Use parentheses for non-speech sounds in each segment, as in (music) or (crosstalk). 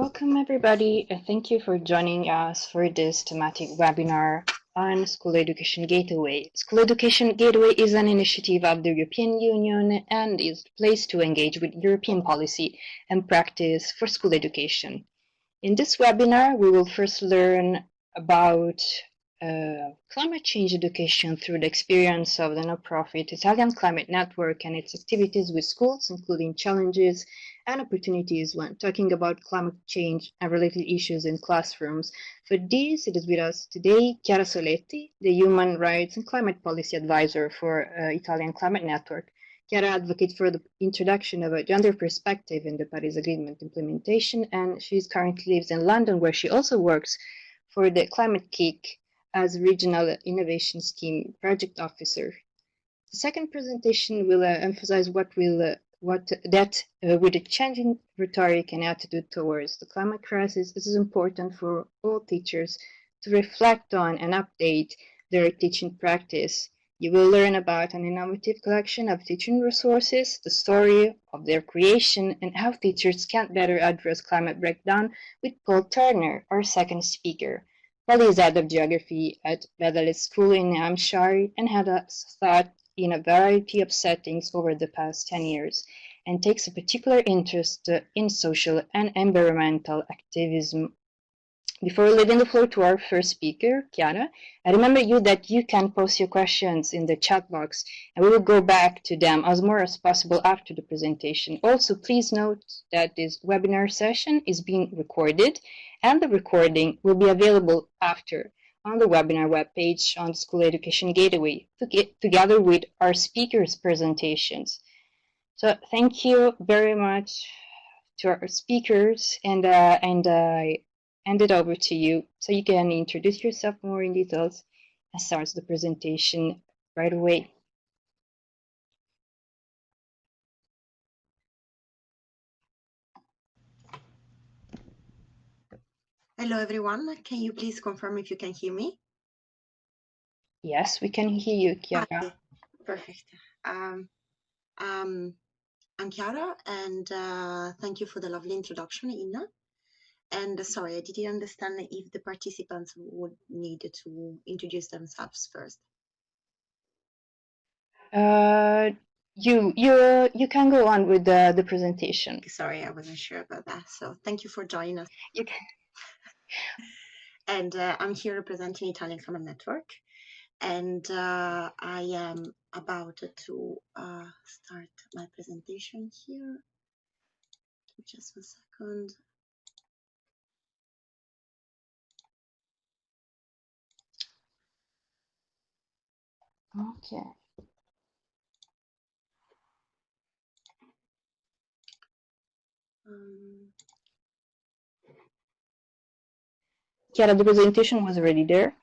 Welcome everybody and thank you for joining us for this thematic webinar on School Education Gateway. School Education Gateway is an initiative of the European Union and is the place to engage with European policy and practice for school education. In this webinar, we will first learn about uh, climate change education through the experience of the non-profit Italian Climate Network and its activities with schools, including challenges and opportunities when talking about climate change and related issues in classrooms. For this, it is with us today Chiara Soletti, the Human Rights and Climate Policy Advisor for uh, Italian Climate Network. Chiara advocates for the introduction of a gender perspective in the Paris Agreement implementation, and she currently lives in London, where she also works for the Climate-KIC as Regional Innovation Scheme Project Officer. The second presentation will uh, emphasize what will uh, what that uh, with the changing rhetoric and attitude towards the climate crisis, it is important for all teachers to reflect on and update their teaching practice. You will learn about an innovative collection of teaching resources, the story of their creation, and how teachers can better address climate breakdown with Paul Turner, our second speaker. Paul is head of geography at Bedales School in Hampshire and had a thought in a variety of settings over the past 10 years and takes a particular interest in social and environmental activism. Before leaving the floor to our first speaker, Chiara, I remember you that you can post your questions in the chat box and we will go back to them as more as possible after the presentation. Also, please note that this webinar session is being recorded and the recording will be available after on the webinar webpage on School Education Gateway together with our speakers' presentations. So thank you very much to our speakers and, uh, and uh, hand it over to you so you can introduce yourself more in details and start the presentation right away. Hello, everyone. Can you please confirm if you can hear me? Yes, we can hear you, Chiara. Okay. Perfect. Um, um, I'm Chiara, and uh, thank you for the lovely introduction, Inna. And sorry, I didn't understand if the participants would need to introduce themselves first. Uh, you you you can go on with the the presentation. Sorry, I wasn't sure about that. So thank you for joining us. You can (laughs) and uh, I'm here representing Italian Climate Network. And uh, I am about to uh, start my presentation here. Just a second. Okay. Um, Chiara, the presentation was already there.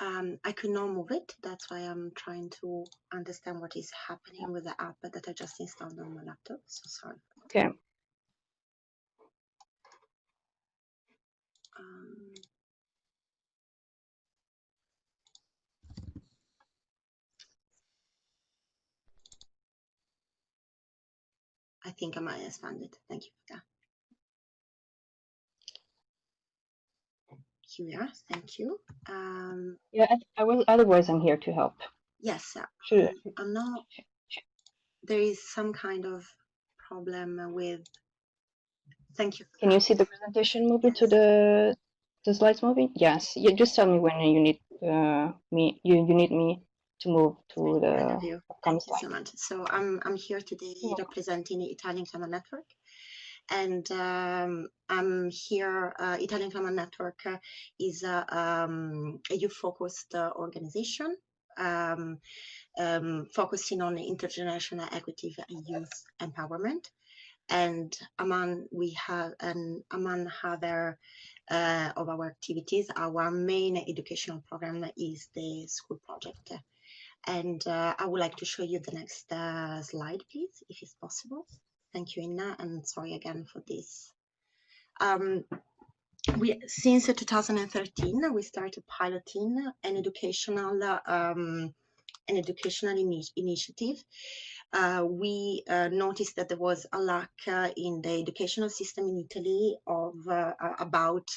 um, I could not move it. That's why I'm trying to understand what is happening with the app that I just installed on my laptop. So sorry. Okay. I think I might expand it. Thank you for that. Here we are. Thank you. Um, Yeah, I, I will. Otherwise, I'm here to help. yes, uh, Sure. I'm not. There is some kind of problem with. Thank you. Can you see the presentation moving to the the slides moving? Yes. You just tell me when you need uh, me. You you need me to move to the upcoming Thank you so much. So I'm I'm here today representing the Italian Climate Network, and um, I'm here. Uh, Italian Climate Network uh, is a, um, a youth-focused uh, organization um, um, focusing on intergenerational equity and youth empowerment. And among we have and among other uh, of our activities, our main educational program is the school project. And uh, I would like to show you the next uh, slide, please, if it's possible. Thank you, Inna, and sorry again for this. Um, we since 2013 we started piloting an educational um, an educational ini initiative. Uh, we uh, noticed that there was a lack uh, in the educational system in Italy of uh, about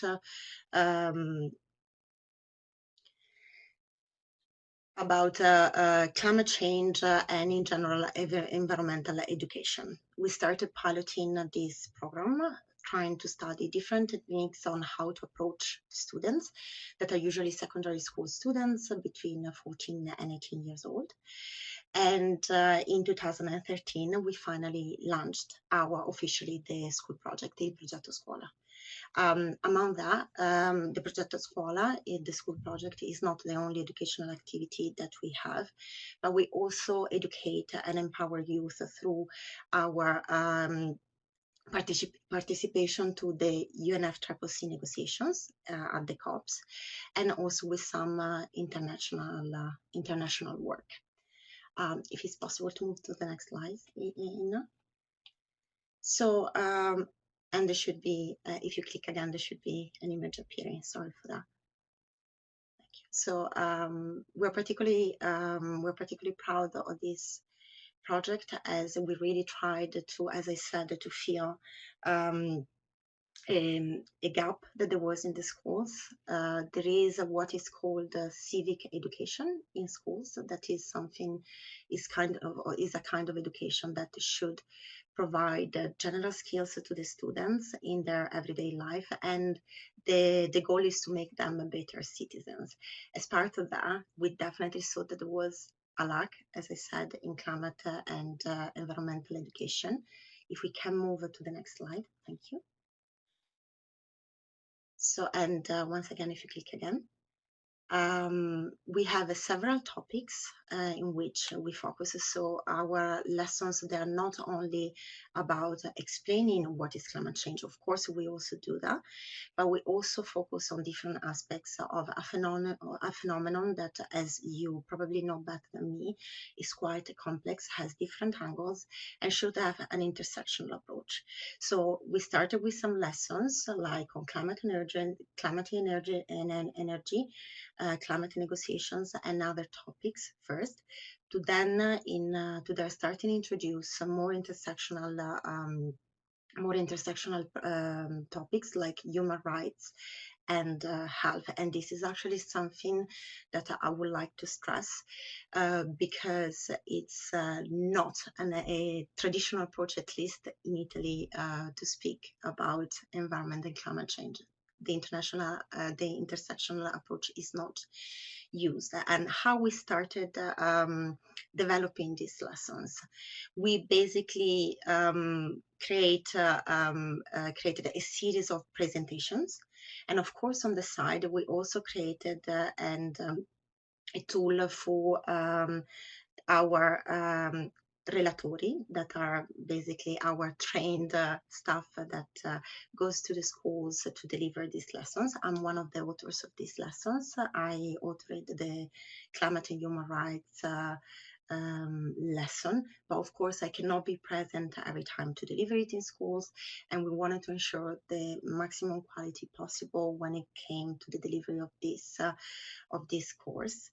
um, about uh, uh, climate change uh, and in general environmental education. We started piloting this program trying to study different techniques on how to approach students that are usually secondary school students between 14 and 18 years old. And uh, in 2013, we finally launched our officially the school project, the Progetto Scuola. Um, among that, um, the Progetto Scuola, the school project, is not the only educational activity that we have, but we also educate and empower youth through our um, particip participation to the UNFCCC negotiations uh, at the COPs, and also with some uh, international uh, international work. Um, if it's possible to move to the next slide, Inna. So, um, and there should be, uh, if you click again, there should be an image appearing. Sorry for that. Thank you. So um, we're particularly um, we're particularly proud of this project as we really tried to, as I said, to fill um, a, um, a, gap that there was in the schools. Uh, there is what is called civic education in schools. That is something is kind of is a kind of education that should provide general skills to the students in their everyday life and the, the goal is to make them better citizens. As part of that, we definitely saw that there was a lack, as I said, in climate and uh, environmental education. If we can move to the next slide, thank you. So, and uh, once again, if you click again, um, we have uh, several topics uh, in which we focus. So our lessons, they are not only about explaining what is climate change. Of course, we also do that, but we also focus on different aspects of a phenomenon, a phenomenon that, as you probably know better than me, is quite complex, has different angles, and should have an intersectional approach. So we started with some lessons like on climate energy, climate energy, and energy uh, climate negotiations and other topics first, to then uh, in uh, to there starting introduce some more intersectional um, more intersectional um, topics like human rights and uh, health. And this is actually something that I would like to stress uh, because it's uh, not an, a traditional approach, at least in Italy, to speak about environment and climate change the international, uh, the intersectional approach is not used and how we started um, developing these lessons. We basically um, create, uh, um, uh, created a series of presentations. And of course, on the side, we also created uh, and um, a tool for um, our um, relatori that are basically our trained uh, staff that uh, goes to the schools to deliver these lessons. I'm one of the authors of these lessons. I authored the climate and human rights uh, um, lesson, but of course I cannot be present every time to deliver it in schools, and we wanted to ensure the maximum quality possible when it came to the delivery of this uh, of this course.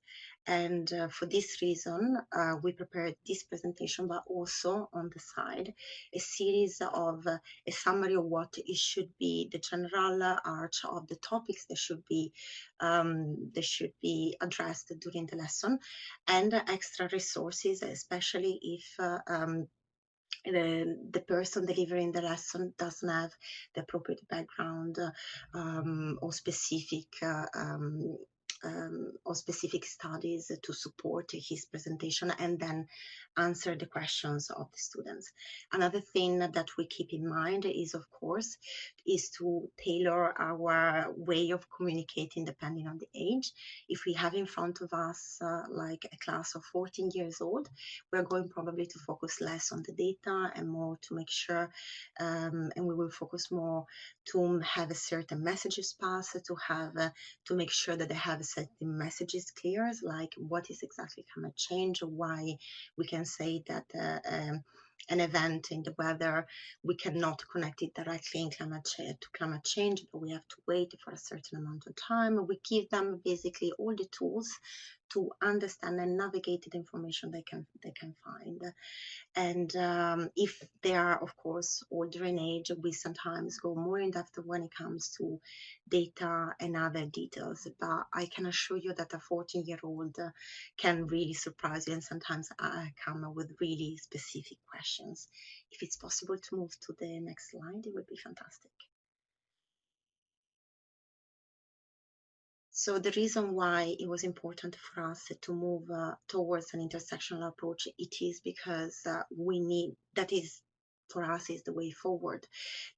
And uh, for this reason, uh, we prepared this presentation, but also on the side, a series of uh, a summary of what it should be, the general arch of the topics that should be um, that should be addressed during the lesson, and extra resources, especially if uh, um, the, the person delivering the lesson doesn't have the appropriate background um, or specific uh, um, um, or specific studies to support his presentation and then answer the questions of the students. Another thing that we keep in mind is, of course, is to tailor our way of communicating depending on the age. If we have in front of us uh, like a class of 14 years old, we're going probably to focus less on the data and more to make sure, um, and we will focus more to have a certain messages passed, to have, uh, to make sure that they have a certain messages clear, like what is exactly climate change, or why we can say that uh, um, an event in the weather, we cannot connect it directly in climate to climate change, but we have to wait for a certain amount of time. We give them basically all the tools to understand and navigate the information they can they can find. And um, if they are, of course, older in age, we sometimes go more in depth when it comes to data and other details. But I can assure you that a 14 year old can really surprise you, and sometimes I come with really specific questions. If it's possible to move to the next slide, it would be fantastic. So the reason why it was important for us to move uh, towards an intersectional approach, it is because uh, we need, that is for us is the way forward.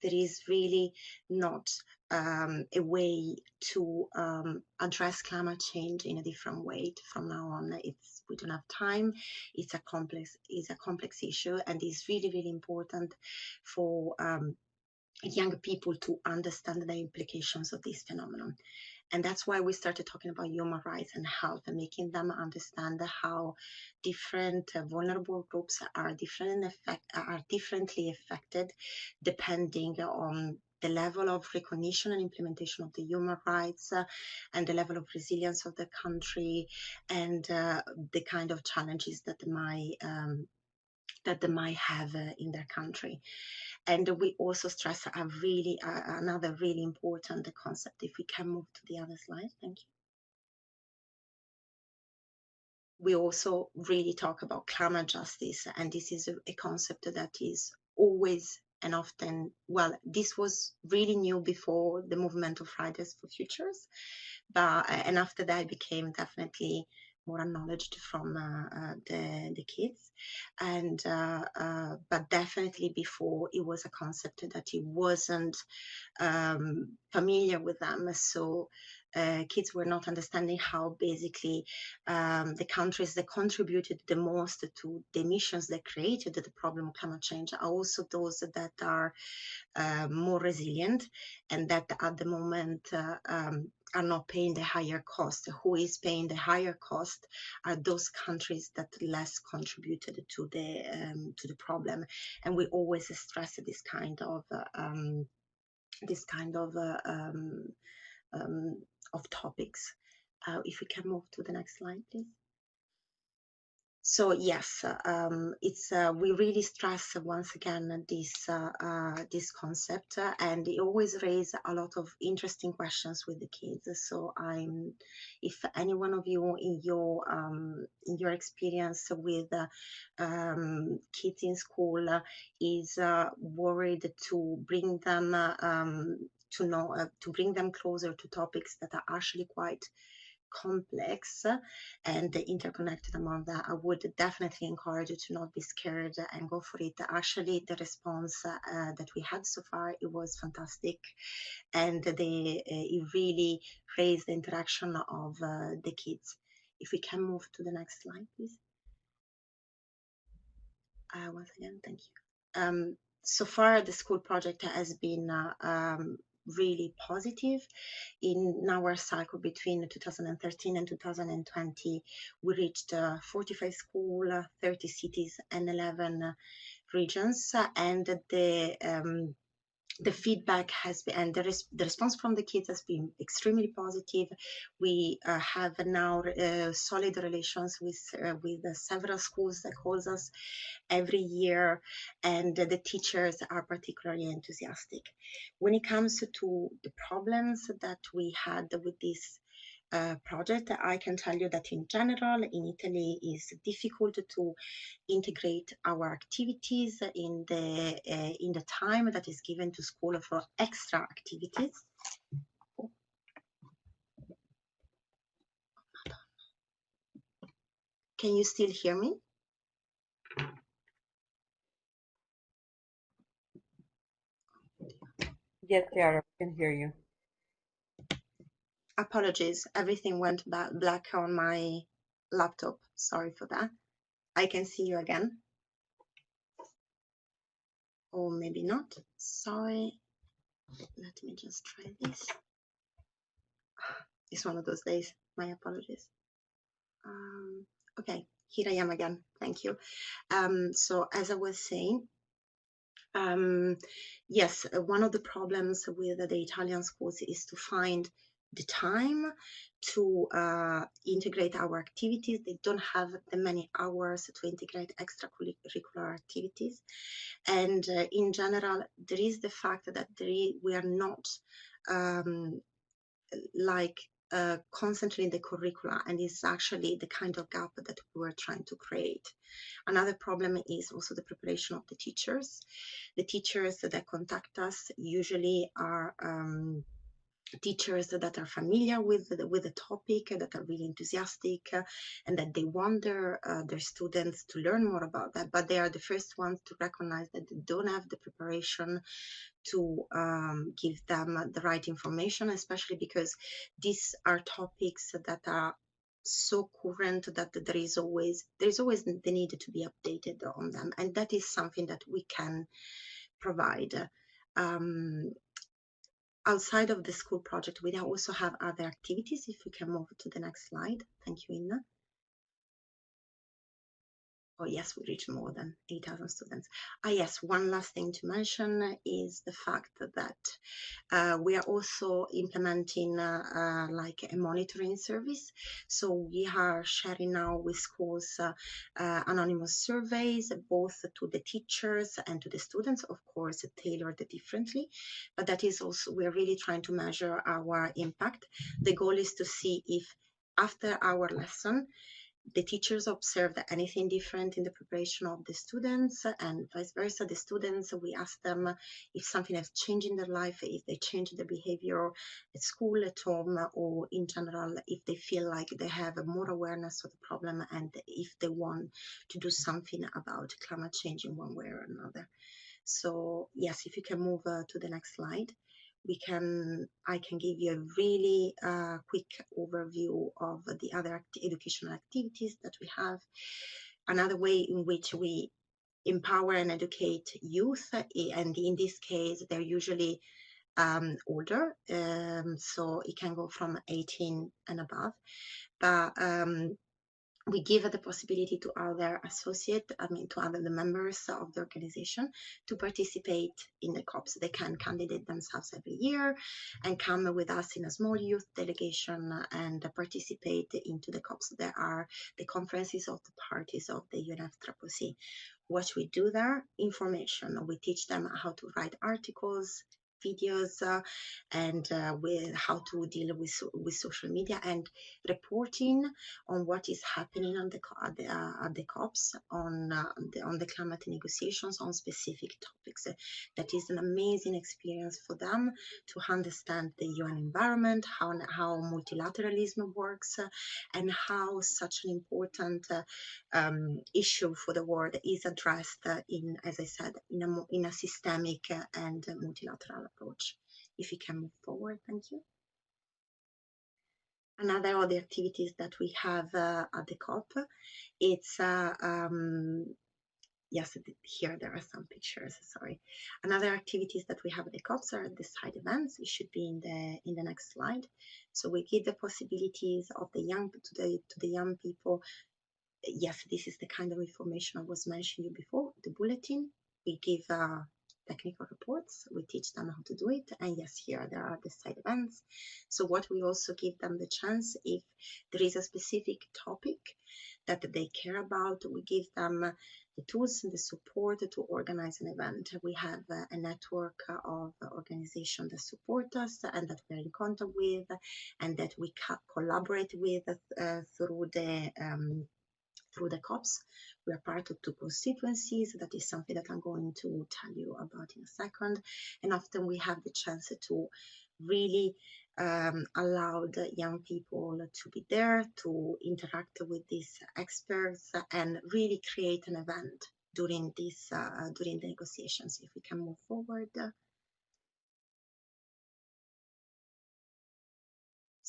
There is really not um, a way to um, address climate change in a different way from now on. It's we don't have time. It's a complex it's a complex issue, and it's really really important for um, young people to understand the implications of this phenomenon. And that's why we started talking about human rights and health and making them understand how different uh, vulnerable groups are different effect, are differently affected depending on the level of recognition and implementation of the human rights uh, and the level of resilience of the country and uh, the kind of challenges that they might um, that they might have uh, in their country. And we also stress a really uh, another really important concept. If we can move to the other slide, thank you. We also really talk about climate justice, and this is a, a concept that is always and often well this was really new before the movement of fridays for futures but and after that became definitely more acknowledged from uh, uh, the, the kids. And uh, but definitely before it was a concept that it wasn't um, familiar with them. So uh, kids were not understanding how basically um, the countries that contributed the most to the emissions that created the problem of climate change. Are also those that are uh, more resilient and that at the moment uh, um, are not paying the higher cost. Who is paying the higher cost are those countries that less contributed to the um, to the problem, and we always stress this kind of uh, um, this kind of uh, um, um, of topics. Uh, if we can move to the next slide, please so yes, um, it's uh, we really stress once again this uh, uh, this concept, uh, and it always raises a lot of interesting questions with the kids. So I'm, if any one of you in your um, in your experience with uh, um, kids in school is uh, worried to bring them um, to know to bring them closer to topics that are actually quite complex and interconnected among that, I would definitely encourage you to not be scared and go for it. Actually, the response uh, that we had so far, it was fantastic. And they, uh, it really raised the interaction of uh, the kids. If we can move to the next slide, please. Uh, once again, thank you. Um, so far, the school project has been uh, um, really positive. In our cycle between 2013 and 2020, we reached uh, 45 schools, 30 cities, and 11 regions. And the um, the feedback has been and the, res the, response from the kids has been extremely positive. We uh, have now uh, solid relations with uh, with several schools that calls us every year and the teachers are particularly enthusiastic. When it comes to the problems that we had with this project, I can tell you that in general, in Italy, is difficult to integrate our activities in the uh, in the time that is given to school for extra activities. Can you still hear me? Yes, Chiara, I can hear you apologies, everything went black on my laptop. Sorry for that. I can see you again. Or maybe not. Sorry. Let me just try this. (sighs) It's one of those days. My apologies. Um, okay, here I am again. Thank you. Um, so as I was saying, um, yes, one of the problems with the Italian schools is to find the time to uh, integrate our activities. They don't have the many hours to integrate extracurricular activities. And uh, in general, there is the fact that we are not um, like uh, constantly in the curricula and is actually the kind of gap that we were trying to create. Another problem is also the preparation of the teachers. The teachers that contact us usually are um, teachers that are familiar with the, with the topic, that are really enthusiastic, and that they want their, uh, their students to learn more about that. But they are the first ones to recognize that they don't have the preparation to um, give them the right information, especially because these are topics that are so current that there is always there is always the need to be updated on them, and that is something that we can provide. Um, outside of the school project, we also have other activities. If we can move to the next slide. Thank you, Inna. Oh yes, we reach more than 8,000 students. Ah yes, one last thing to mention is the fact that uh, we are also implementing uh, uh, like a monitoring service. So we are sharing now with schools uh, uh, anonymous surveys, both to the teachers and to the students, of course, tailored differently. But that is also, we're really trying to measure our impact. The goal is to see if after our lesson, the teachers observed anything different in the preparation of the students and vice versa. The students, we ask them if something has changed in their life, if they change their behavior at school, at home, or in general, if they feel like they have more awareness of the problem and if they want to do something about climate change in one way or another. So yes, if you can move uh, to the next slide we can I can give you a really uh, quick overview of the other act educational activities that we have. Another way in which we empower and educate youth, and in this case, they're usually um, older, um, so it can go from 18 and above. But um, we give the possibility to other associate, I mean, to other the members of the organization to participate in the COPs. They can candidate themselves every year and come with us in a small youth delegation and participate into the COPs. There are the conferences of the parties of the UNFCCC. What we do there, information. We teach them how to write articles, videos uh, and uh, with how to deal with with social media and reporting on what is happening on the at the, uh, at the COPs on uh, the, on the climate negotiations on specific topics. that is an amazing experience for them to understand the UN environment, how how multilateralism works, uh, and how such an important uh, um, issue for the world is addressed in, as I said, in a in a systemic and multilateral approach. If you can move forward, thank you. Another of the activities that we have uh, at the COP, it's uh, um, yes, here there are some pictures. Sorry. Another activities that we have at the COPs are the side events. It should be in the in the next slide. So we give the possibilities of the young to the to the young people. Yes, this is the kind of information I was mentioning you before. The bulletin. We give uh, technical reports. We teach them how to do it. And yes, here there are the side events. So what we also give them the chance if there is a specific topic that they care about, we give them the tools and the support to organize an event. We have a network of organizations that support us and that we're in contact with and that we collaborate with uh, through the um, through the COPs. We are part of two constituencies. That is something that I'm going to tell you about in a second. And often we have the chance to really um, allow the young people to be there, to interact with these experts, and really create an event during this uh, during the negotiations. If we can move forward.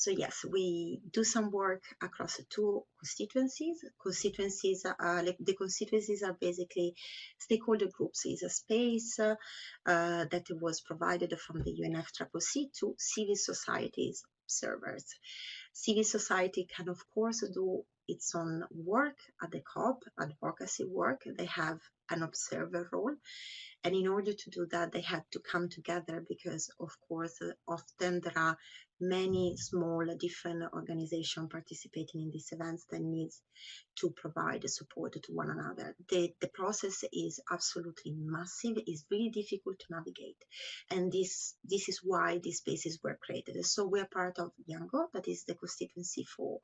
So yes, we do some work across the two constituencies. Constituencies are like the constituencies are basically stakeholder groups. Is a space uh, that was provided from the UNFCCC to civil societies observers. Civil society can of course do its own work at the COP, advocacy work. They have an observer role, And in order to do that, they had to come together because, of course, often there are many small different organizations participating in these events that needs to provide support to one another. The, the process is absolutely massive, it's really difficult to navigate. And this, this is why these spaces were created. So we're part of YOUNGO, that is the constituency for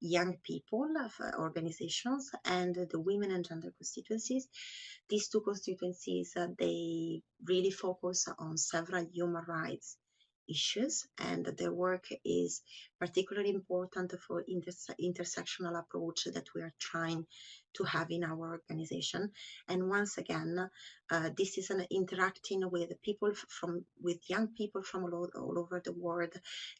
young people uh, organizations and the women and gender constituencies. These two constituencies, uh, they really focus on several human rights issues and their work is particularly important for interse intersectional approach that we are trying to have in our organization. And once again uh, this is an interacting with people from with young people from all, all over the world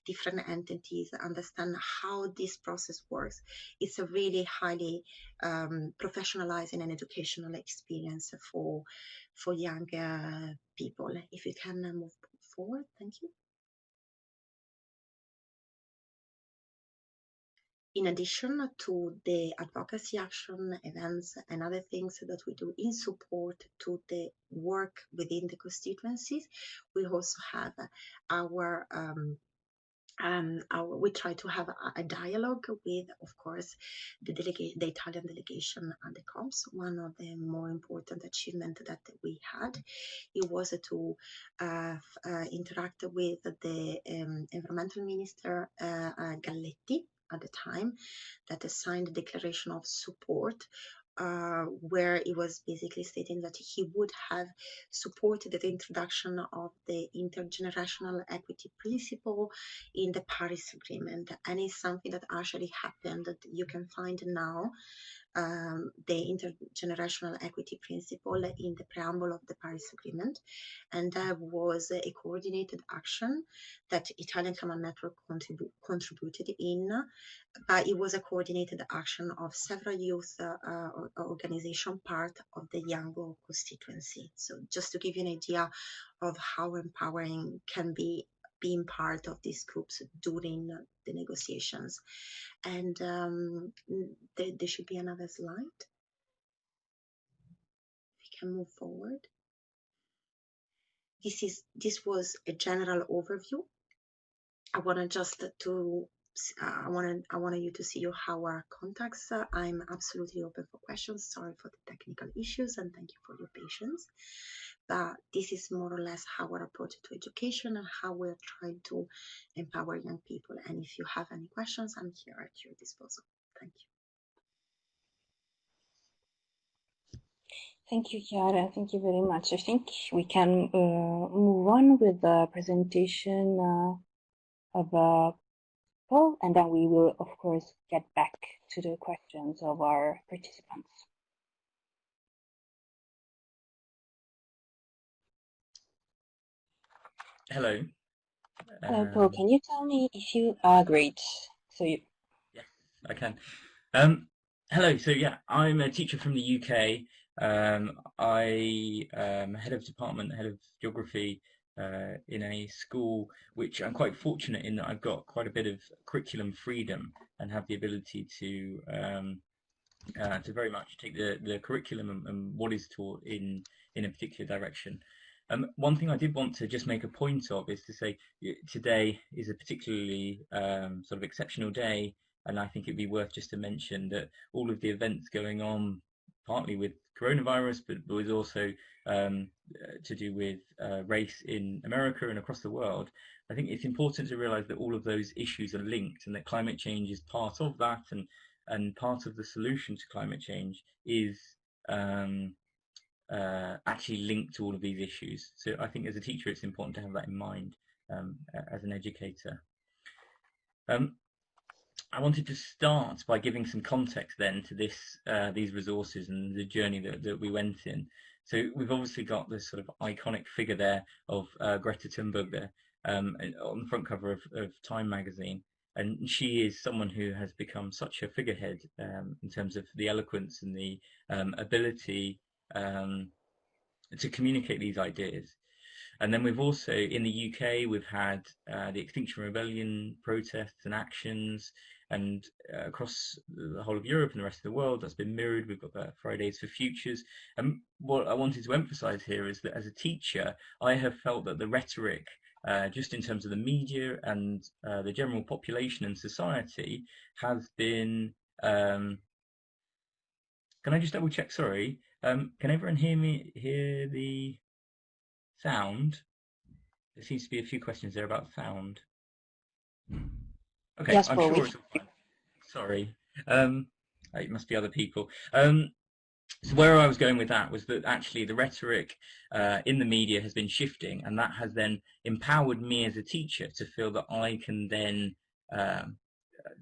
different entities understand how this process works. It's a really highly um, professionalizing and educational experience for for young uh, people. If you can move forward thank you in addition to the advocacy action events and other things that we do in support to the work within the constituencies, we also have our um, um, our, we try to have a, a, dialogue with, of course, the the Italian delegation and the COPs. One of the more important achievements that we had, it was to uh, uh, interact with the um, environmental minister uh, uh Galletti, at the time that signed a declaration of support uh, where he was basically stating that he would have supported the introduction of the intergenerational equity principle in the Paris Agreement. And it's something that actually happened that you can find now um, the intergenerational equity principle in the preamble of the Paris Agreement. And that was a coordinated action that Italian Climate Network contribu contributed in, but it was a coordinated action of several youth uh, organization part of the YOUNGO constituency. So just to give you an idea of how empowering can be being part of these groups during the negotiations. And um, there, there should be another slide. If we can move forward. This is this was a general overview. I want to just to I want I wanted you to see your how our contacts. Uh, I'm absolutely open for questions. Sorry for the technical issues and thank you for your patience but this is more or less how our approach to education and how we're trying to empower young people. And if you have any questions, I'm here at your disposal. Thank you. Thank you, Chiara. Thank you very much. I think we can uh, move on with the presentation uh, of uh, Paul, and then we will, of course, get back to the questions of our participants. Hello. Hello, Paul. Um, can you tell me if you are great? So you. Yeah, I can. Um, hello. So yeah, I'm a teacher from the UK. Um, I am head of department, head of geography uh, in a school, which I'm quite fortunate in that I've got quite a bit of curriculum freedom and have the ability to um, uh, to very much take the, the curriculum and, and, what is taught in in a particular direction. Um, one thing I did want to just make a point of is to say today is a particularly um, sort of exceptional day, and I think it'd be worth just to mention that all of the events going on, partly with coronavirus, but, was also um, to do with uh, race in America and across the world. I think it's important to realise that all of those issues are linked, and that climate change is part of that, and and part of the solution to climate change is um, uh, actually linked to all of these issues. So I think as a teacher, it's important to have that in mind um, as an educator. Um, I wanted to start by giving some context then to this, uh, these resources and the journey that, that we went in. So we've obviously got this sort of iconic figure there of uh, Greta Thunberg there um, on the front cover of, of, Time magazine. And she is someone who has become such a figurehead um, in terms of the eloquence and the um, ability um, to communicate these ideas. And then we've also, in the UK, we've had uh, the Extinction Rebellion protests and actions. and uh, across the whole of Europe and the rest of the world, that's been mirrored. We've got the Fridays for Futures. And what I wanted to emphasize here is that as a teacher, I have felt that the rhetoric, uh, just in terms of the media and uh, the general population and society, has been. Um, can I just double check? Sorry. Um, can everyone hear me? Hear the sound? There seems to be a few questions there about sound. Okay, Yes, I'm Paul, sure it's all fine. Sorry. Um, it must be other people. Um, so where I was going with that was that actually the rhetoric uh, in the media has been shifting, and that has then empowered me as a teacher to feel that I can then um,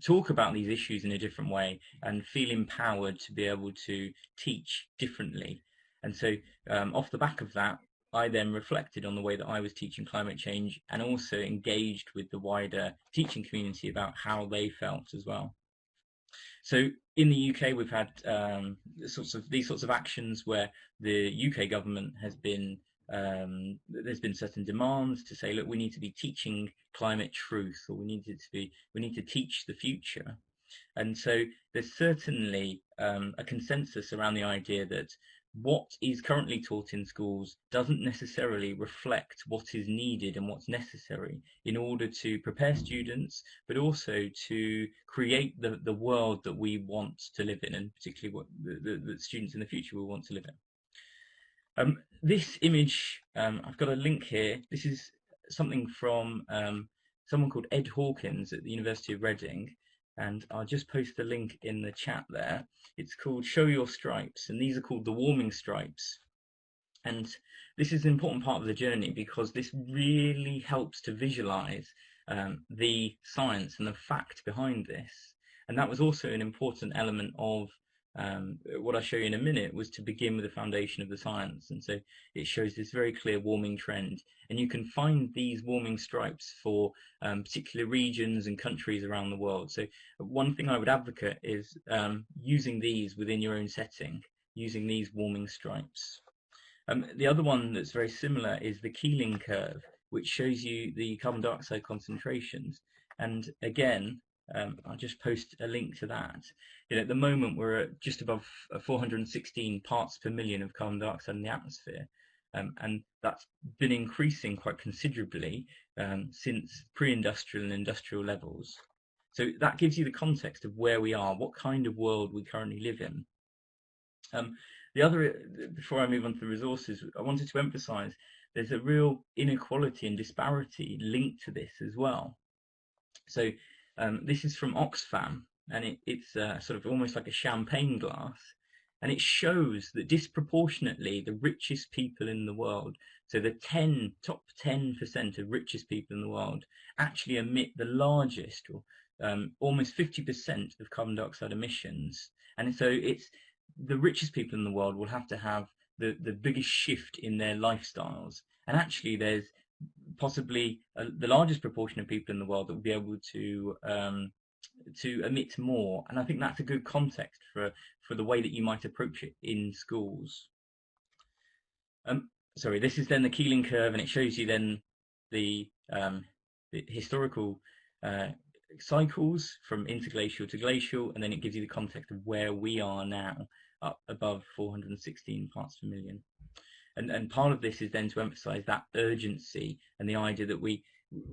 talk about these issues in a different way and feel empowered to be able to teach differently. And so, um, off the back of that, I then reflected on the way that I was teaching climate change and also engaged with the wider teaching community about how they felt as well. So in the UK, we've had um, sorts of these sorts of actions where the UK government has been um, there's been certain demands to say, look, we need to be teaching climate truth, or we need to be we need to teach the future. And so there's certainly um, a consensus around the idea that what is currently taught in schools doesn't necessarily reflect what is needed and what's necessary in order to prepare students, but also to create the, the world that we want to live in, and particularly what the, the, the students in the future will want to live in. Um, this image, um, I've got a link here. This is something from um, someone called Ed Hawkins at the University of Reading, and I'll just post the link in the chat there. It's called Show Your Stripes, and these are called the warming stripes. And this is an important part of the journey because this really helps to visualize um, the science and the fact behind this. And that was also an important element of um, what I'll show you in a minute was to begin with the foundation of the science. And so it shows this very clear warming trend. And you can find these warming stripes for um, particular regions and countries around the world. So one thing I would advocate is um, using these within your own setting, using these warming stripes. Um, the other one that's very similar is the Keeling curve, which shows you the carbon dioxide concentrations. And again, um, I'll just post a link to that. You know, at the moment, we're at just above uh, 416 parts per million of carbon dioxide in the atmosphere. Um, and that's been increasing quite considerably um, since pre-industrial and industrial levels. So that gives you the context of where we are, what kind of world we currently live in. Um, the other, before I move on to the resources, I wanted to emphasize there's a real inequality and disparity linked to this as well. So um, this is from Oxfam, and it, it's uh, sort of almost like a champagne glass, and it shows that disproportionately the richest people in the world, so the 10 top 10% of richest people in the world, actually emit the largest, or um, almost 50% of carbon dioxide emissions. And so it's the richest people in the world will have to have the, the biggest shift in their lifestyles. And actually, there's possibly uh, the largest proportion of people in the world that will be able to um, to emit more. And I think that's a good context for for the way that you might approach it in schools. Um, sorry, this is then the Keeling curve, and it shows you then the, um, the historical uh, cycles from interglacial to glacial, and then it gives you the context of where we are now, up above 416 parts per million. And, and part of this is then to emphasize that urgency and the idea that we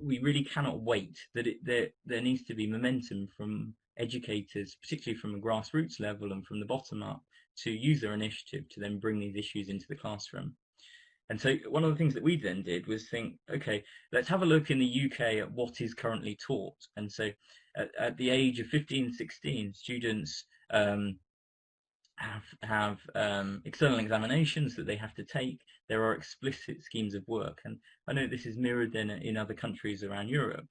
we really cannot wait, that it, there, there needs to be momentum from educators, particularly from a grassroots level and from the bottom up, to use their initiative to then bring these issues into the classroom. And so one of the things that we then did was think, okay, let's have a look in the UK at what is currently taught. And so at, at the age of 15, 16, students um, have have um, external examinations that they have to take. There are explicit schemes of work, and I know this is mirrored in in other countries around Europe.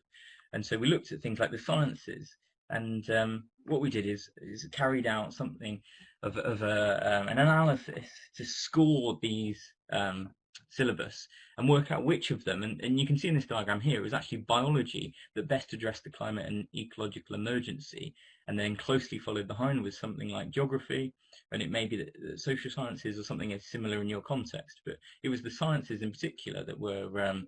And so we looked at things like the sciences, and um, what we did is is carried out something of of a, um, an analysis to score these um, syllabus and work out which of them, and, and you can see in this diagram here, is actually biology that best addressed the climate and ecological emergency, and then closely followed behind with something like geography, and it may be that social sciences or something is similar in your context, but it was the sciences in particular that were um,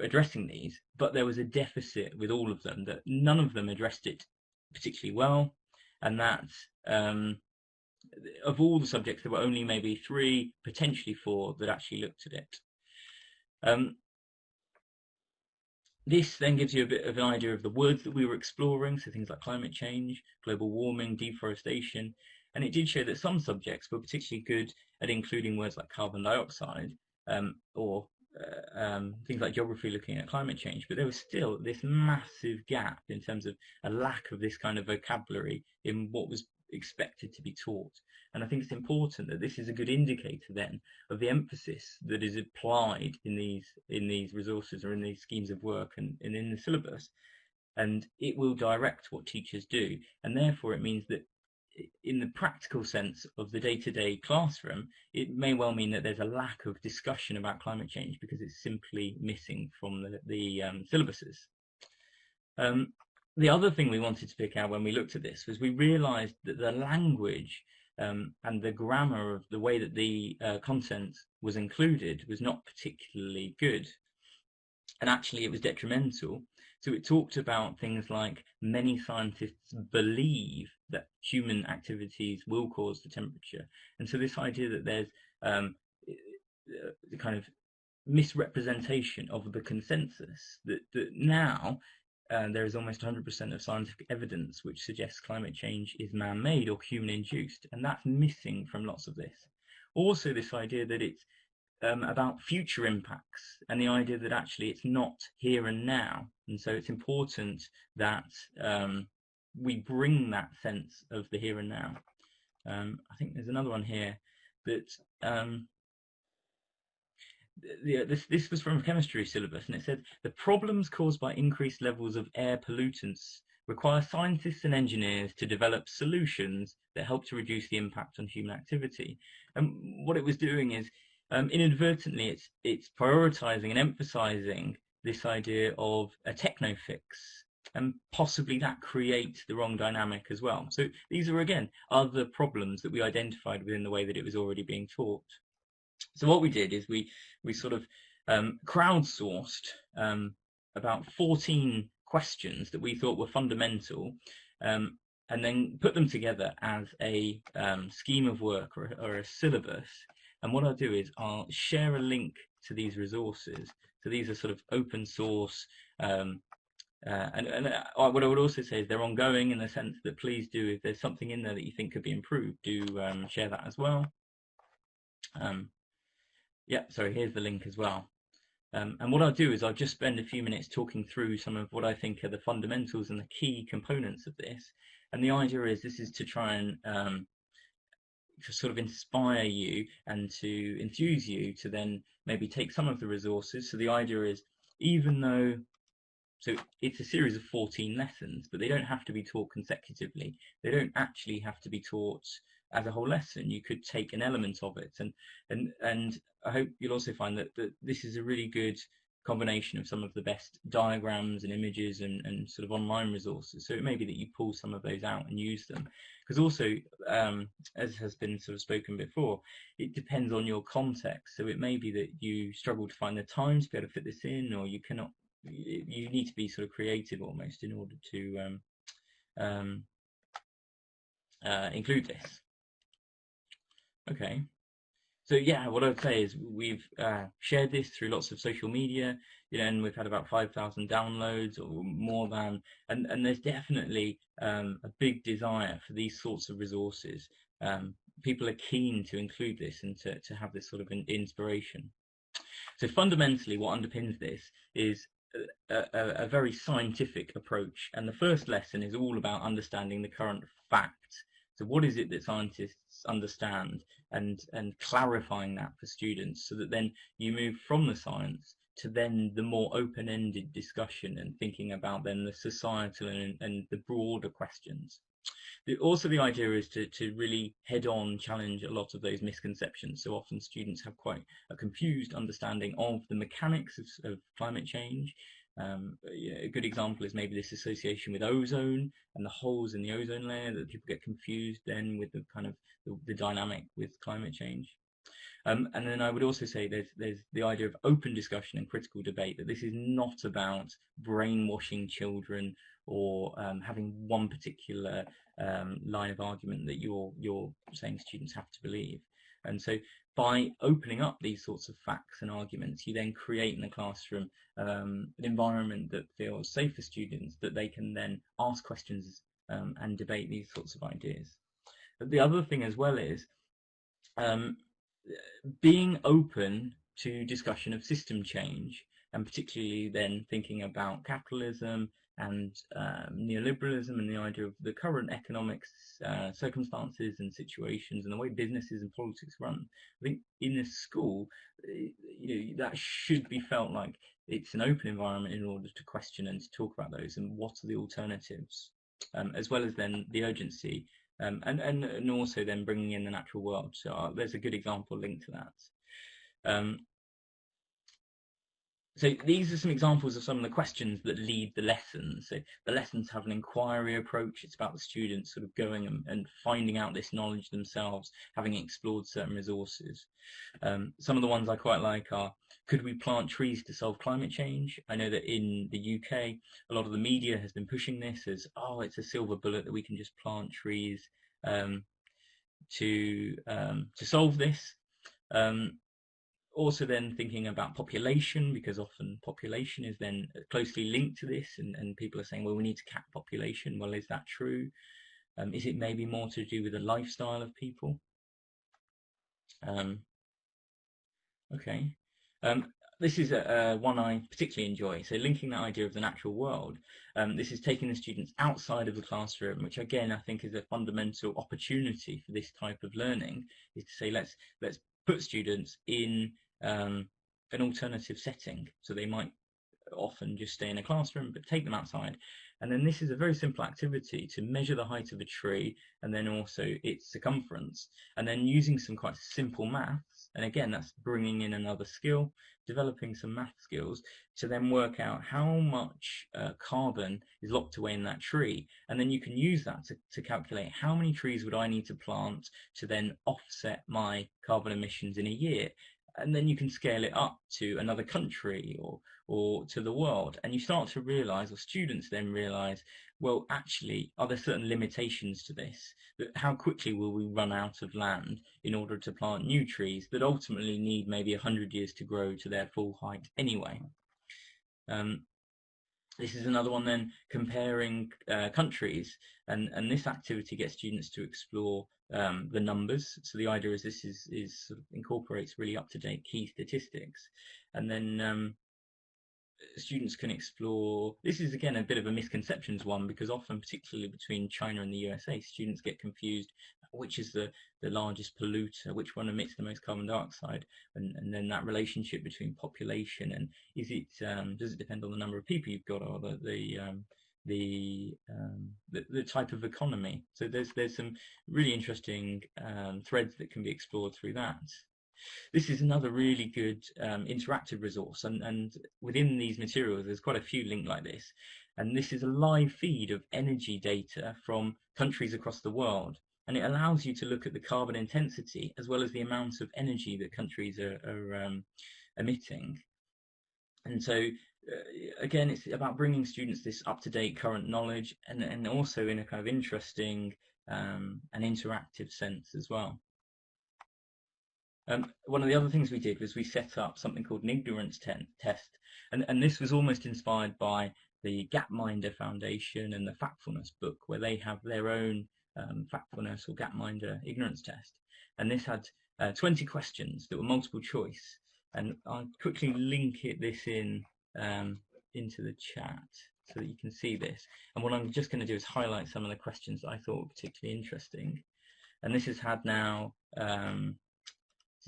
addressing these, but there was a deficit with all of them that none of them addressed it particularly well, and that um, of all the subjects, there were only maybe three, potentially four, that actually looked at it. Um, this then gives you a bit of an idea of the words that we were exploring, so things like climate change, global warming, deforestation, and it did show that some subjects were particularly good at including words like carbon dioxide um, or uh, um, things like geography looking at climate change, but there was still this massive gap in terms of a lack of this kind of vocabulary in what was expected to be taught. And I think it's important that this is a good indicator then of the emphasis that is applied in these in these resources or in these schemes of work and, and in the syllabus. And it will direct what teachers do. And therefore it means that in the practical sense of the day-to-day classroom, it may well mean that there's a lack of discussion about climate change because it's simply missing from the, the um, syllabuses. Um, the other thing we wanted to pick out when we looked at this was we realized that the language um, and the grammar of the way that the uh, content was included was not particularly good. And actually it was detrimental. So it talked about things like many scientists believe that human activities will cause the temperature. And so this idea that there's um, the kind of misrepresentation of the consensus that, that now uh, there is almost 100% of scientific evidence which suggests climate change is man-made or human-induced, and that's missing from lots of this. Also, this idea that it's um, about future impacts and the idea that actually it's not here and now, and so it's important that um, we bring that sense of the here and now. Um, I think there's another one here that um, the, this, this was from a chemistry syllabus, and it said the problems caused by increased levels of air pollutants require scientists and engineers to develop solutions that help to reduce the impact on human activity. And what it was doing is, um, inadvertently, it's it's prioritizing and emphasizing this idea of a techno fix, and possibly that creates the wrong dynamic as well. So these are again other problems that we identified within the way that it was already being taught. So what we did is we we sort of um, crowdsourced um, about 14 questions that we thought were fundamental, um, and then put them together as a um, scheme of work or, or, a syllabus. And what I'll do is I'll share a link to these resources. So these are sort of open source. Um, uh, and, and uh, what I would also say is they're ongoing in the sense that please do, if there's something in there that you think could be improved, do um, share that as well. Um, yeah, sorry, here's the link as well. Um, and what I'll do is I'll just spend a few minutes talking through some of what I think are the fundamentals and the key components of this. And the idea is this is to try and um, sort of inspire you and to enthuse you to then maybe take some of the resources. So the idea is even though so it's a series of 14 lessons, but they don't have to be taught consecutively. They don't actually have to be taught as a whole lesson. You could take an element of it, and and and I hope you'll also find that, that this is a really good combination of some of the best diagrams and images and, and sort of online resources. So it may be that you pull some of those out and use them. Because also, um, as has been sort of spoken before, it depends on your context. So it may be that you struggle to find the time to be able to fit this in, or you cannot, you need to be sort of creative almost in order to um, um, uh, include this. Okay. So yeah, what I'd say is we've uh, shared this through lots of social media, you know, and we've had about 5,000 downloads or more than, and, and there's definitely um, a big desire for these sorts of resources. Um, people are keen to include this and to, to have this sort of an inspiration. So fundamentally what underpins this is a, a, a very scientific approach. And the first lesson is all about understanding the current facts so what is it that scientists understand and, and clarifying that for students so that then you move from the science to then the more open-ended discussion and thinking about then the societal and, and the broader questions. The, also the idea is to, to really head on challenge a lot of those misconceptions. So often students have quite a confused understanding of the mechanics of, of climate change um, a good example is maybe this association with ozone and the holes in the ozone layer that people get confused then with the kind of the, the dynamic with climate change. Um, and then I would also say there's there's the idea of open discussion and critical debate that this is not about brainwashing children or um, having one particular um, line of argument that you're you're saying students have to believe. And so by opening up these sorts of facts and arguments, you then create in the classroom um, an environment that feels safe for students, that they can then ask questions um, and debate these sorts of ideas. But the other thing as well is um, being open to discussion of system change, and particularly then thinking about capitalism and um, neoliberalism and the idea of the current economics uh, circumstances and situations and the way businesses and politics run. I think in a school, eh, you know, that should be felt like it's an open environment in order to question and to talk about those and what are the alternatives, um, as well as then the urgency um, and, and, and also then bringing in the natural world. So uh, there's a good example linked to that. Um, so these are some examples of some of the questions that lead the lessons. So the lessons have an inquiry approach. It's about the students sort of going and, and finding out this knowledge themselves, having explored certain resources. Um, some of the ones I quite like are, could we plant trees to solve climate change? I know that in the UK, a lot of the media has been pushing this as, oh, it's a silver bullet that we can just plant trees um, to, um, to solve this. Um, also then thinking about population because often population is then closely linked to this and, and people are saying well we need to cap population well is that true um, is it maybe more to do with the lifestyle of people um, okay um, this is a, a, one I particularly enjoy. So linking that idea of the natural world, um, this is taking the students outside of the classroom, which again I think is a fundamental opportunity for this type of learning. Is to say let's let's put students in um, an alternative setting. So they might often just stay in a classroom, but take them outside. And then this is a very simple activity to measure the height of a tree and then also its circumference. And then using some quite simple maths, and again, that's bringing in another skill, developing some math skills to then work out how much uh, carbon is locked away in that tree. And then you can use that to, to calculate how many trees would I need to plant to then offset my carbon emissions in a year and then you can scale it up to another country or or to the world and you start to realize or students then realize well actually are there certain limitations to this that how quickly will we run out of land in order to plant new trees that ultimately need maybe 100 years to grow to their full height anyway um, this is another one then comparing uh, countries and and this activity gets students to explore um, the numbers. So the idea is this is, is sort of incorporates really up-to-date key statistics. And then um, students can explore, this is again a bit of a misconceptions one because often, particularly between China and the USA, students get confused which is the, the largest polluter, which one emits the most carbon dioxide, and, and then that relationship between population and is it, um, does it depend on the number of people you've got or the, the um, the, um, the, the type of economy. So there's there's some really interesting um, threads that can be explored through that. This is another really good um, interactive resource, and, and within these materials, there's quite a few linked like this. And this is a live feed of energy data from countries across the world. And it allows you to look at the carbon intensity as well as the amount of energy that countries are, are um, emitting. And so uh, again, it's about bringing students this up-to-date current knowledge and, and also in a kind of interesting um, and interactive sense as well. Um, one of the other things we did was we set up something called an ignorance test, and, and this was almost inspired by the Gapminder Foundation and the Factfulness book, where they have their own um, Factfulness or Gapminder ignorance test. And this had uh, 20 questions that were multiple choice, and I'll quickly link it this in um, into the chat so that you can see this. And what I'm just going to do is highlight some of the questions that I thought were particularly interesting. And this has had now, um,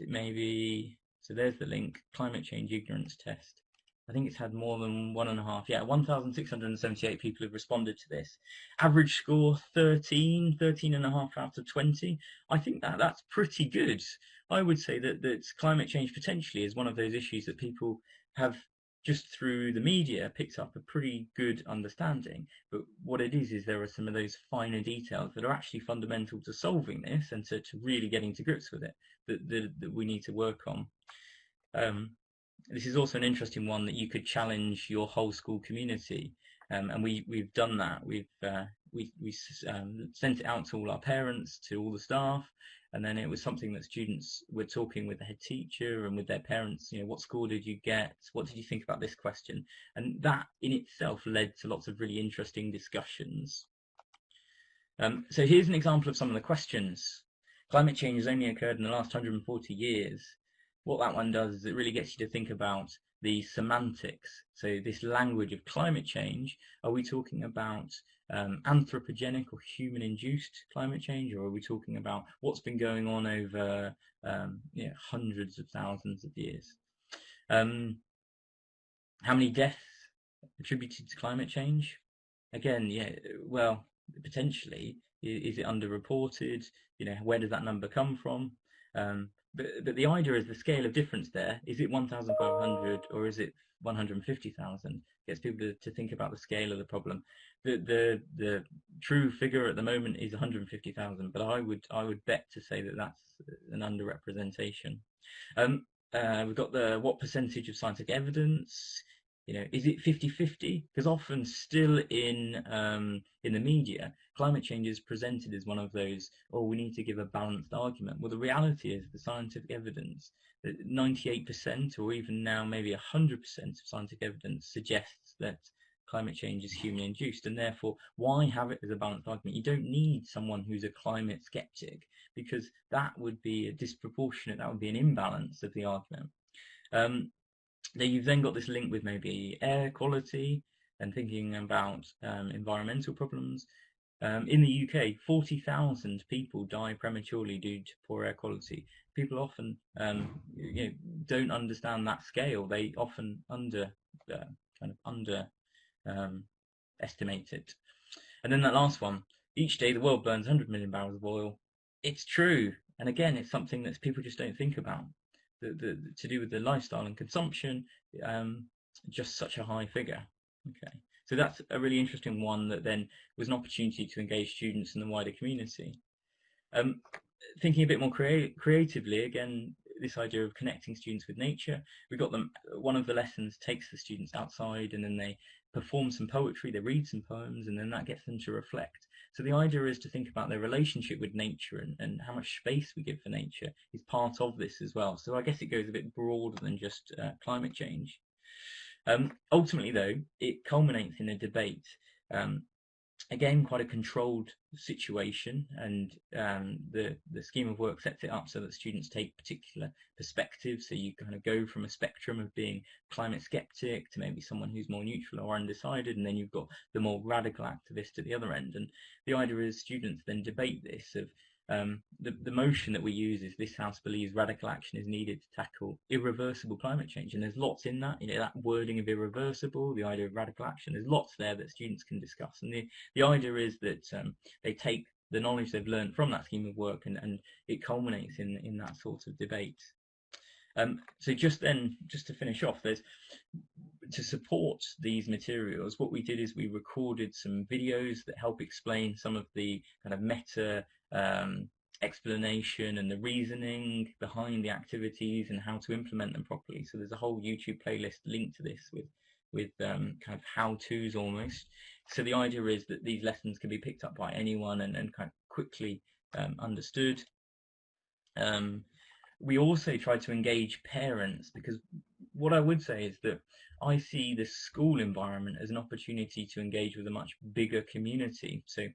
it maybe, so there's the link, climate change ignorance test. I think it's had more than one and a half, yeah, 1,678 people have responded to this. Average score 13, 13 and a half out of 20. I think that that's pretty good. I would say that, that climate change potentially is one of those issues that people have just through the media picks up a pretty good understanding. But what it is, is there are some of those finer details that are actually fundamental to solving this and to, to really getting to grips with it that, that, that we need to work on. Um, this is also an interesting one that you could challenge your whole school community Um, and we, we've done that. We've uh, we, we um, sent it out to all our parents, to all the staff, and then it was something that students were talking with the head teacher and with their parents. You know, what score did you get? What did you think about this question? And that in itself led to lots of really interesting discussions. Um, so here's an example of some of the questions. Climate change has only occurred in the last 140 years. What that one does is it really gets you to think about the semantics. So this language of climate change, are we talking about um, anthropogenic or human-induced climate change, or are we talking about what's been going on over um, hundreds of thousands of years? Um, how many deaths attributed to climate change? Again, yeah, well, potentially, is it underreported? You know, where does that number come from? Um, but, but the idea is the scale of difference there. Is it 1,500 or is it 150,000? Gets people to, to think about the scale of the problem. The, the, the true figure at the moment is 150,000, but I would, I would bet to say that that's an underrepresentation. Um, uh, we've got the what percentage of scientific evidence you know, is it 50-50? Because often still in um, in the media, climate change is presented as one of those, oh, we need to give a balanced argument. Well, the reality is the scientific evidence, that 98% or even now maybe 100% of scientific evidence suggests that climate change is human induced and therefore why have it as a balanced argument you don't need someone who's a climate skeptic because that would be a disproportionate that would be an imbalance of the argument um, then you've then got this link with maybe air quality and thinking about um, environmental problems. Um, in the UK, 40,000 people die prematurely due to poor air quality. People often um, you know, don't understand that scale. They often under uh, kind of under um, estimate it. And then that last one, each day the world burns 100 million barrels of oil. It's true. And again, it's something that people just don't think about the, the, to do with the lifestyle and consumption, um, just such a high figure. Okay, so that's a really interesting one that then was an opportunity to engage students in the wider community. Um, thinking a bit more crea creatively, again, this idea of connecting students with nature. We got them, one of the lessons takes the students outside and then they perform some poetry, they read some poems, and then that gets them to reflect. So the idea is to think about their relationship with nature and, and how much space we give for nature is part of this as well. So I guess it goes a bit broader than just uh, climate change. Um, ultimately, though, it culminates in a debate um, again quite a controlled situation and um, the the scheme of work sets it up so that students take particular perspectives. So you kind of go from a spectrum of being climate skeptic to maybe someone who's more neutral or undecided and then you've got the more radical activist at the other end. And the idea is students then debate this of um, the, the motion that we use is this House believes radical action is needed to tackle irreversible climate change. And there's lots in that, you know, that wording of irreversible, the idea of radical action, there's lots there that students can discuss. And the, the idea is that um, they take the knowledge they've learned from that scheme of work and, and it culminates in, in that sort of debate. Um, so just then, just to finish off, there's to support these materials, what we did is we recorded some videos that help explain some of the kind of meta um, explanation and the reasoning behind the activities and how to implement them properly. So there's a whole YouTube playlist linked to this with with um, kind of how-tos almost. So the idea is that these lessons can be picked up by anyone and, and kind of quickly um, understood. Um, we also try to engage parents because what I would say is that I see the school environment as an opportunity to engage with a much bigger community. So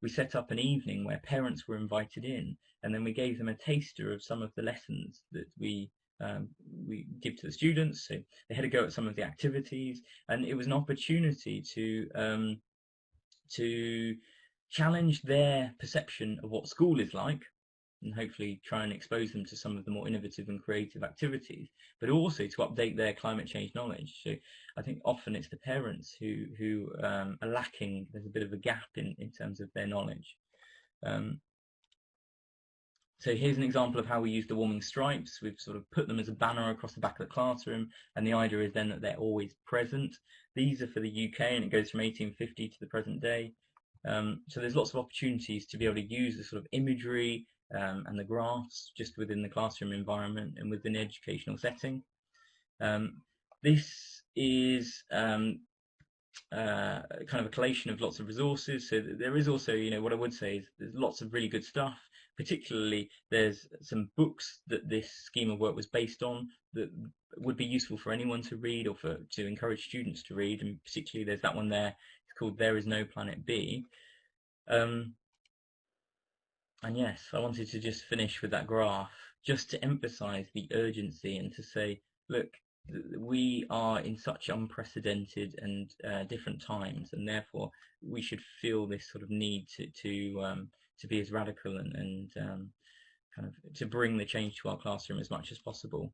we set up an evening where parents were invited in and then we gave them a taster of some of the lessons that we um, we give to the students. So they had a go at some of the activities and it was an opportunity to um, to challenge their perception of what school is like and hopefully try and expose them to some of the more innovative and creative activities, but also to update their climate change knowledge. So I think often it's the parents who who um, are lacking. There's a bit of a gap in in terms of their knowledge. Um, so here's an example of how we use the warming stripes. We've sort of put them as a banner across the back of the classroom, and the idea is then that they're always present. These are for the UK, and it goes from 1850 to the present day. Um, so there's lots of opportunities to be able to use the sort of imagery um, and the graphs just within the classroom environment and within the educational setting. Um, this is um, uh, kind of a collation of lots of resources. So there is also, you know, what I would say is there's lots of really good stuff. Particularly, there's some books that this scheme of work was based on that would be useful for anyone to read or for to encourage students to read. And particularly, there's that one there. It's called "There Is No Planet B." Um, and yes, I wanted to just finish with that graph, just to emphasize the urgency and to say, look, we are in such unprecedented and uh, different times, and therefore we should feel this sort of need to to um, to be as radical and, and um, kind of to bring the change to our classroom as much as possible.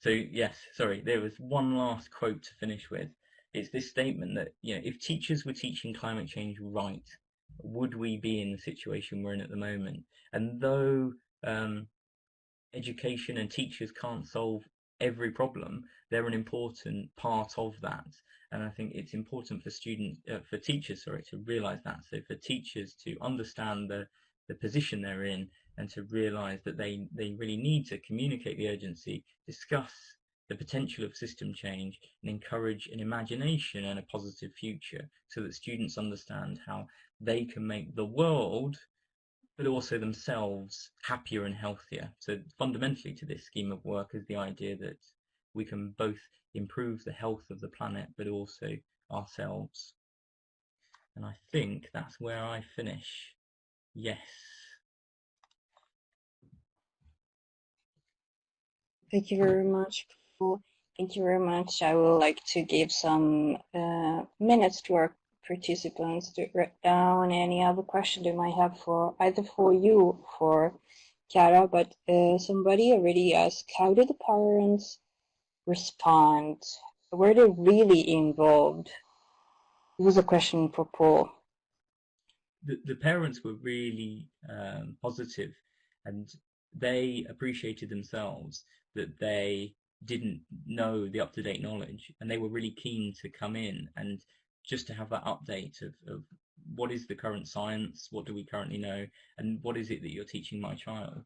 So yes, sorry, there was one last quote to finish with. It's this statement that you know, if teachers were teaching climate change right, would we be in the situation we're in at the moment? And though um, education and teachers can't solve every problem, they're an important part of that. And I think it's important for students, uh, for teachers, sorry, to realise that. So for teachers to understand the, the position they're in and to realise that they, they really need to communicate the urgency, discuss the potential of system change and encourage an imagination and a positive future so that students understand how they can make the world but also themselves happier and healthier. So fundamentally to this scheme of work is the idea that we can both improve the health of the planet, but also ourselves. And I think that's where I finish. Yes. Thank you very much, Paul. Thank you very much. I would like to give some uh, minutes to our participants to write down any other question they might have for either for you for Chiara, but uh, somebody already asked, how did the parents respond? Were they really involved? It was a question for Paul. The, the parents were really um, positive and they appreciated themselves that they didn't know the up-to-date knowledge and they were really keen to come in and just to have that update of, of what is the current science, what do we currently know, and what is it that you're teaching my child.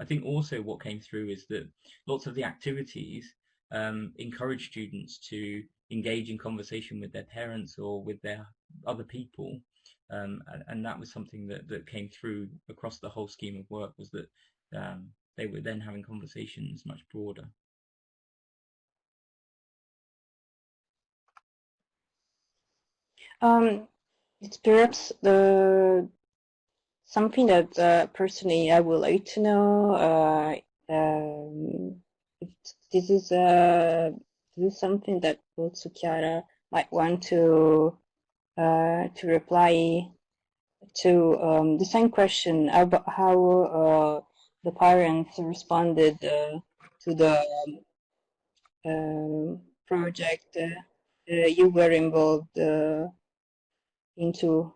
I think also what came through is that lots of the activities um, encourage students to engage in conversation with their parents or with their other people. Um, and, and, that was something that, that came through across the whole scheme of work was that um, they were then having conversations much broader. Um, it's perhaps the something that uh, personally I would like to know. Uh, um, this is uh, this is something that also Chiara might want to uh, to reply to um, the same question about how uh, the parents responded uh, to the um, project you were involved into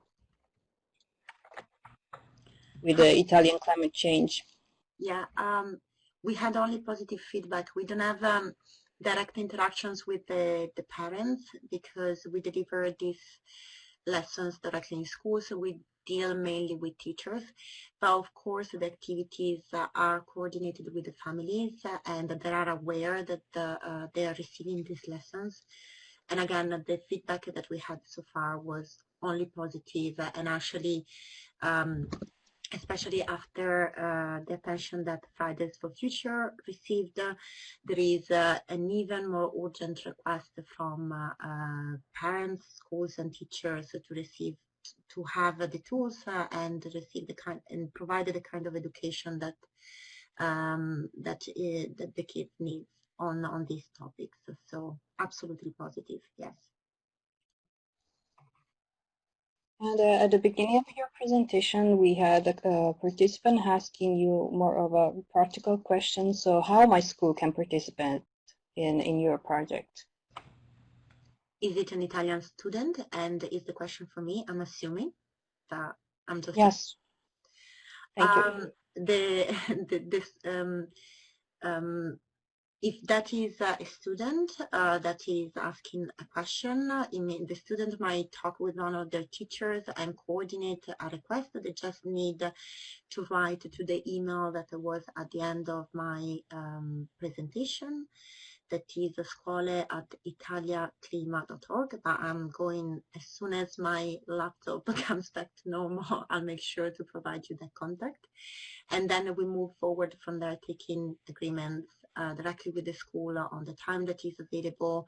with the Italian climate change? Yeah, um, we had only positive feedback. We don't have um, direct interactions with the, the parents because we deliver these lessons directly in school, so we deal mainly with teachers. But of course, the activities uh, are coordinated with the families uh, and they are aware that uh, they are receiving these lessons. And again, the feedback that we had so far was only positive and actually um, especially after uh, the attention that Fridays for Future received, uh, there is uh, an even more urgent request from uh, uh, parents, schools and teachers to receive to have the tools uh, and receive the kind and provide the kind of education that um, that, that the kids need on on these topics. So absolutely positive, yes. And uh, at the beginning of your presentation, we had a, a, participant asking you more of a practical question. So how my school can participate in, in your project? Is it an Italian student? And is the question for me, I'm assuming that I'm just... Yes. Thank um, you. The, (laughs) the, this, um, um, if that is a student uh, that is asking a question, uh, the student might talk with one of their teachers and coordinate a request. They just need to write to the email that was at the end of my um, presentation. that is scuole at italiaclima.org, but I'm going, as soon as my laptop (laughs) comes back to normal, I'll make sure to provide you that contact. And then we move forward from there, taking agreements uh, directly with the school on the time that is available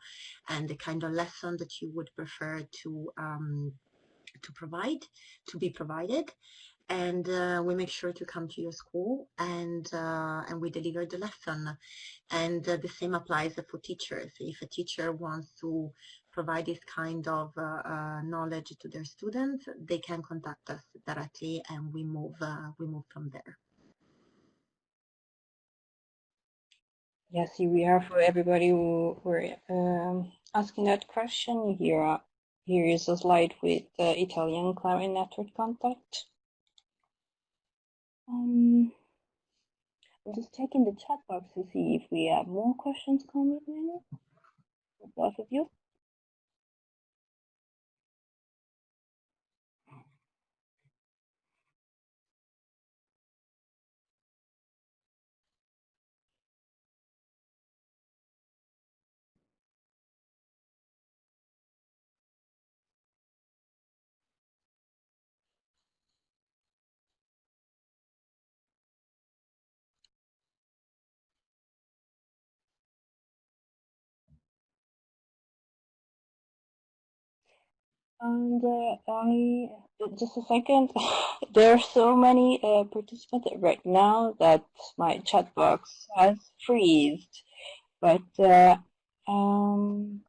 and the kind of lesson that you would prefer to um, to provide, to be provided. And uh, we make sure to come to your school and uh, and we deliver the lesson. And uh, the same applies for teachers. If a teacher wants to provide this kind of uh, uh, knowledge to their students they can contact us directly and we move uh, we move from there yes here we are for everybody who were um, asking that question here here is a slide with the Italian Climate Network contact um, I'm just checking the chat box to see if we have more questions coming in. Both of you. And uh, I just a second. (laughs) there are so many uh, participants right now that my chat box has freezed. But uh, um,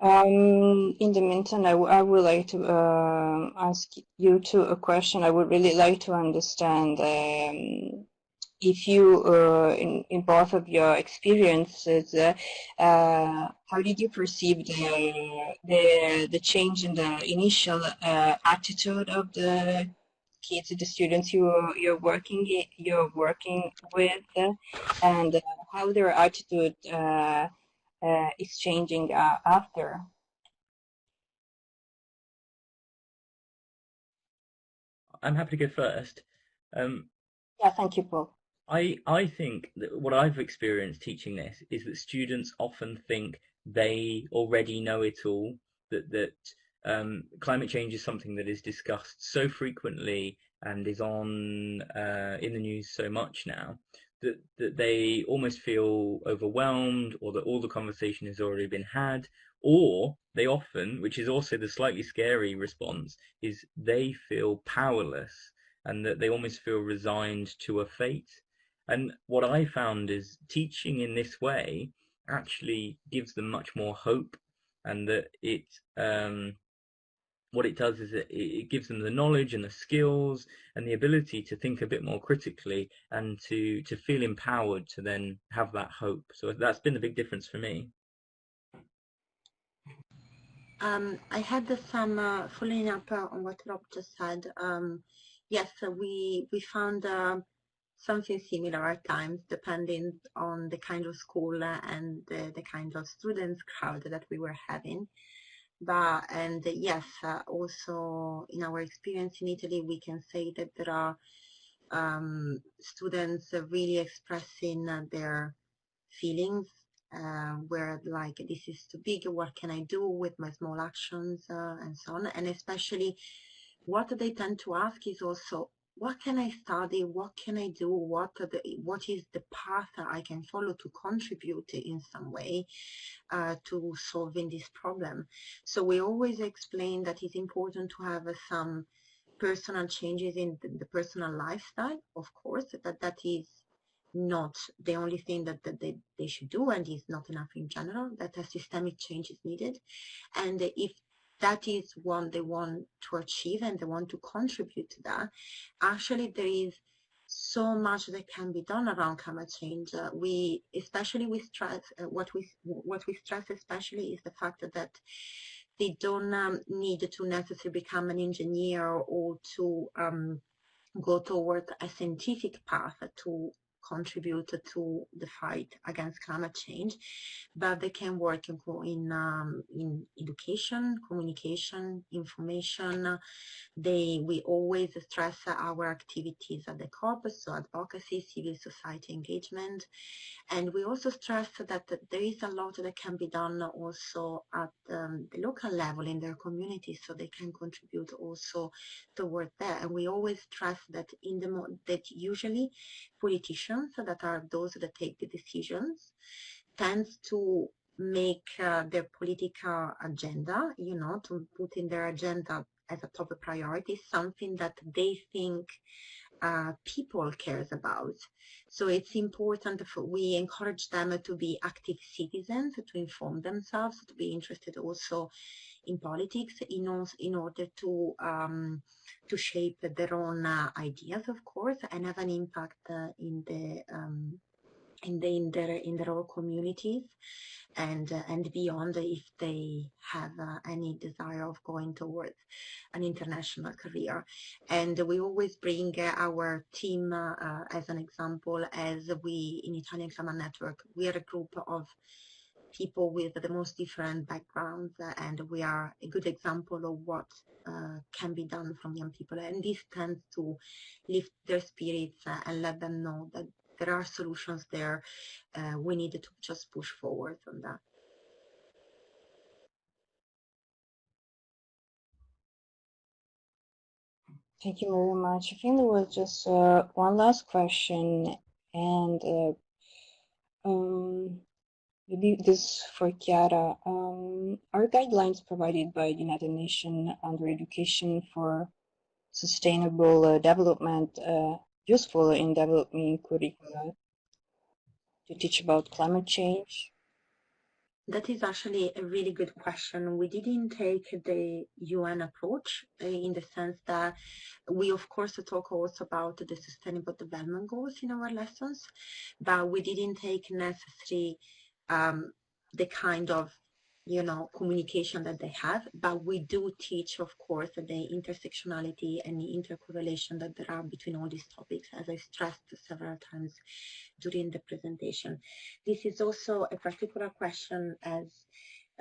um, in the meantime, I, I would like to uh, ask you two a question. I would really like to understand um, if you, uh, in, in both of your experiences, uh, uh, how did you perceive the, the, the change in the initial uh, attitude of the kids, the students you you're working you're working with, and how their attitude uh, uh, is changing after? I'm happy to go first. Um, yeah, thank you, Paul. I I think that what I've experienced teaching this is that students often think they already know it all. That that um, climate change is something that is discussed so frequently and is on uh, in the news so much now that that they almost feel overwhelmed or that all the conversation has already been had or they often which is also the slightly scary response is they feel powerless and that they almost feel resigned to a fate and what I found is teaching in this way actually gives them much more hope, and that it um, what it does is it, it gives them the knowledge and the skills and the ability to think a bit more critically and to to feel empowered to then have that hope. So that's been the big difference for me. Um, I had some uh, following up on what Rob just said. Um, yes, we we found. Uh, something similar at times, depending on the kind of school and the, the kind of students crowd that we were having. But and yes, uh, also in our experience in Italy, we can say that there are um, students really expressing their feelings uh, where like this is too big what can i do with my small actions uh, and so on and especially what they tend to ask is also what can I study? What can I do? What the, what is the path that I can follow to contribute in some way uh, to solving this problem? So we always explain that it's important to have uh, some personal changes in the, the, personal lifestyle, of course, that that is not the only thing that, that they, they should do and is not enough in general, that a systemic change is needed. And if that is what they want to achieve and they want to contribute to that, actually there is so much that can be done around climate change. Uh, we, especially we stress, uh, what we what we stress especially is the fact that they don't um, need to necessarily become an engineer or to um, go toward a scientific path to contribute to the fight against climate change, but they can work in in, um, in education, communication, information. They we always stress our activities at the corpus, so advocacy, civil society engagement, and we also stress that there is a lot that can be done also at um, the local level in their communities, so they can contribute also toward that. And we always stress that in the that usually politicians that are those that take the decisions tends to make uh, their political agenda, you know, to put in their agenda as a top priority something that they think uh, people cares about. So it's important for we encourage them to be active citizens, to inform themselves, to be interested also in politics in, in order to um, to shape their own uh, ideas, of course, and have an impact uh, in the um, in the in their in their own communities and uh, and beyond if they have uh, any desire of going towards an international career. And we always bring uh, our team uh, as an example as we in Italian Climate Network we are a group of people with the most different backgrounds uh, and we are a good example of what can be done from young people and this tends to lift their spirits and let them know that there are solutions there. Uh, we need to just push forward on that. Thank you very much. I think there was just uh, one last question, and uh, um, maybe this for Chiara. Um, are guidelines provided by the United Nations under education for sustainable uh, development uh, useful in developing curricula to teach about climate change? That is actually a really good question. We didn't take the UN approach uh, in the sense that we, of course, talk also about the Sustainable Development Goals in our lessons, but we didn't take necessarily um, the kind of you know, communication that they have, but we do teach, of course, the intersectionality and the intercorrelation that there are between all these topics, as I stressed several times during the presentation. This is also a particular question as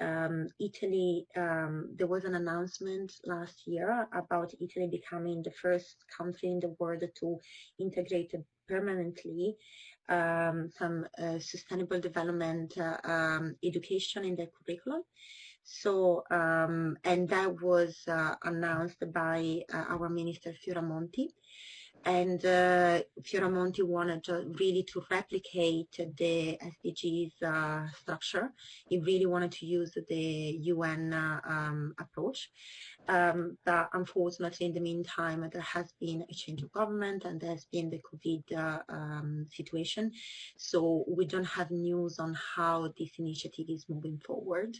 um, Italy, um, there was an announcement last year about Italy becoming the first country in the world to integrate permanently um, some uh, sustainable development uh, um, education in the curriculum. So, um, and that was uh, announced by our minister Fioramonti and uh, Fioramonti wanted to really to replicate the SDGs uh, structure. He really wanted to use the UN uh, um, approach. Um, but unfortunately, in the meantime, there has been a change of government and there's been the COVID uh, um, situation. So we don't have news on how this initiative is moving forward.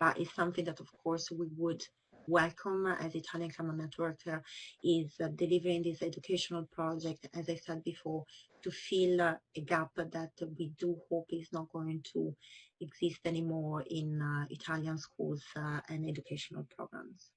But it's something that, of course, we would welcome as Italian Climate Network uh, is uh, delivering this educational project, as I said before, to fill uh, a gap that we do hope is not going to exist anymore in Italian schools and educational programs.